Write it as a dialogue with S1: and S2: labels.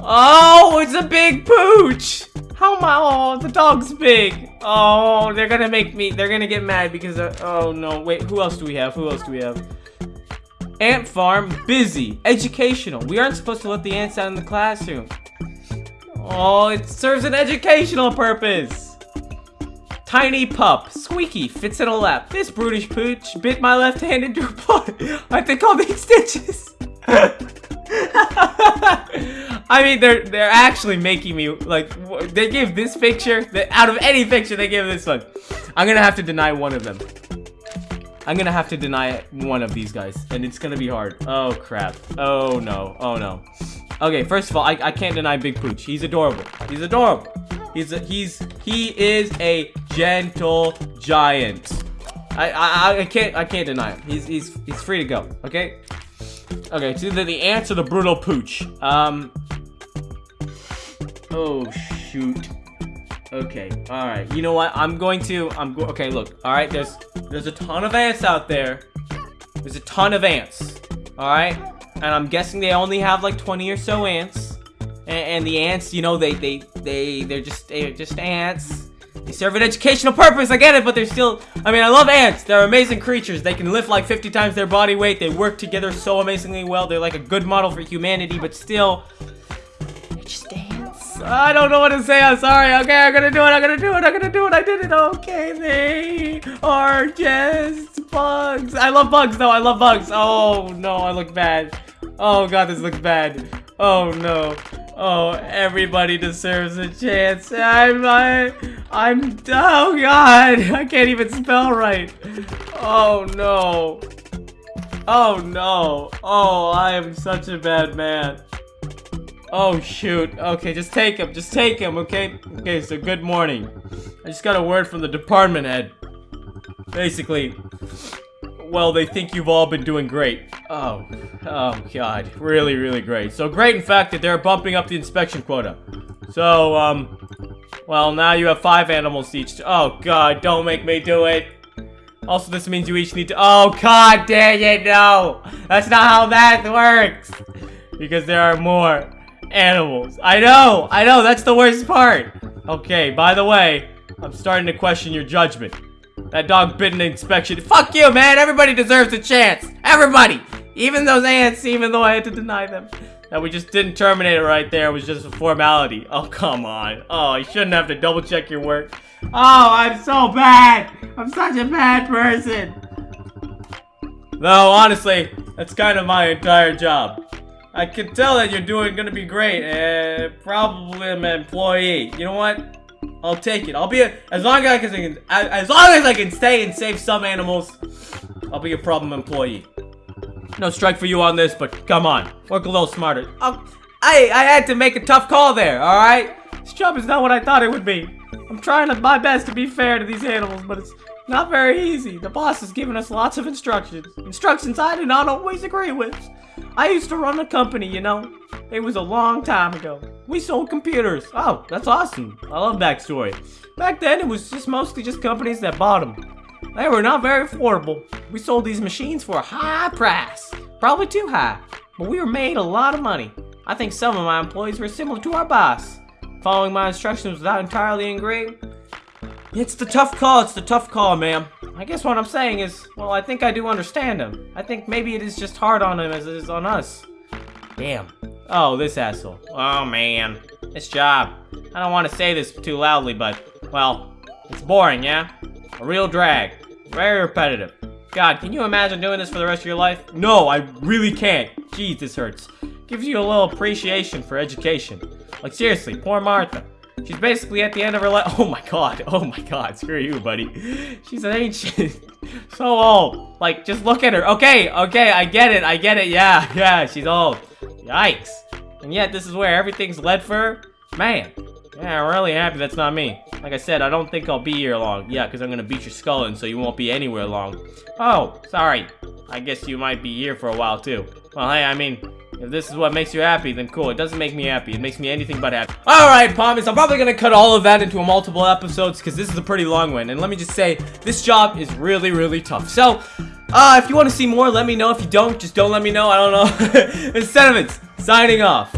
S1: Oh, it's a big pooch. How am I? Oh, the dog's big. Oh, they're gonna make me. They're gonna get mad because. Uh, oh no! Wait, who else do we have? Who else do we have? Ant farm, busy, educational. We aren't supposed to let the ants out in the classroom. Oh, it serves an educational purpose. Tiny pup, squeaky, fits in a lap. This brutish pooch bit my left hand into a paw. I think all these stitches. I mean, they're they're actually making me like they gave this picture that out of any picture they gave this one. I'm gonna have to deny one of them. I'm gonna have to deny one of these guys, and it's gonna be hard. Oh crap. Oh no. Oh no. Okay, first of all, I, I can't deny Big Pooch. He's adorable. He's adorable. He's a, he's he is a gentle giant. I, I I can't I can't deny him. He's he's he's free to go. Okay. Okay, either the ants or the brutal pooch. Um. Oh shoot. Okay. All right. You know what? I'm going to. I'm go. Okay. Look. All right. There's there's a ton of ants out there. There's a ton of ants. All right. And I'm guessing they only have like 20 or so ants. And, and the ants, you know, they they they they're just they're just ants. They serve an educational purpose, I get it, but they're still... I mean, I love ants. They're amazing creatures. They can lift like 50 times their body weight. They work together so amazingly well. They're like a good model for humanity, but still... They're just ants. I don't know what to say. I'm sorry. Okay, I'm gonna do it. I'm gonna do it. I'm gonna do it. I did it. Okay, they are just bugs. I love bugs, though. I love bugs. Oh, no. I look bad. Oh, God, this looks bad. Oh, no. Oh, everybody deserves a chance. I'm, I, I'm, oh god, I can't even spell right. Oh no. Oh no. Oh, I am such a bad man. Oh shoot. Okay, just take him. Just take him, okay? Okay, so good morning. I just got a word from the department head. Basically, well, they think you've all been doing great. Oh, oh god, really, really great. So great, in fact, that they're bumping up the inspection quota. So, um, well, now you have five animals each. Oh god, don't make me do it. Also, this means you each need to- Oh god dang it, no! That's not how that works! Because there are more animals. I know, I know, that's the worst part. Okay, by the way, I'm starting to question your judgment. That dog bit an inspection. Fuck you, man. Everybody deserves a chance. Everybody. Even those ants, even though I had to deny them. That we just didn't terminate it right there It was just a formality. Oh, come on. Oh, you shouldn't have to double check your work. Oh, I'm so bad. I'm such a bad person. No, honestly, that's kind of my entire job. I can tell that you're doing gonna be great, and probably an employee. You know what? I'll take it. I'll be a, as long as I can as long as I can stay and save some animals. I'll be a problem employee. No strike for you on this, but come on, work a little smarter. Um, oh, I I had to make a tough call there. All right, this job is not what I thought it would be. I'm trying my best to be fair to these animals, but it's not very easy. The boss has given us lots of instructions. Instructions I do not always agree with. I used to run a company, you know. It was a long time ago. We sold computers. Oh, that's awesome. I love backstory. Back then, it was just mostly just companies that bought them. They were not very affordable. We sold these machines for a high price. Probably too high. But we were made a lot of money. I think some of my employees were similar to our boss. Following my instructions without entirely agreeing. It's the tough call. It's the tough call, ma'am. I guess what I'm saying is, well, I think I do understand him. I think maybe it is just hard on him as it is on us. Damn. Oh, this asshole. Oh, man. This job. I don't want to say this too loudly, but, well, it's boring, yeah? A real drag. Very repetitive. God, can you imagine doing this for the rest of your life? No, I really can't. Jeez, this hurts. Gives you a little appreciation for education. Like, seriously, poor Martha. She's basically at the end of her life. Oh my god. Oh my god. Screw you, buddy. She's an ancient. so old. Like, just look at her. Okay, okay, I get it. I get it. Yeah, yeah, she's old. Yikes. And yet, this is where everything's led for? Man. Yeah, I'm really happy that's not me. Like I said, I don't think I'll be here long. Yeah, because I'm going to beat your skull in so you won't be anywhere long. Oh, sorry. I guess you might be here for a while, too. Well, hey, I mean, if this is what makes you happy, then cool. It doesn't make me happy. It makes me anything but happy. Alright, promise. I'm probably going to cut all of that into multiple episodes because this is a pretty long one. And let me just say, this job is really, really tough. So, uh, if you want to see more, let me know. If you don't, just don't let me know. I don't know. it's Sentiments, signing off.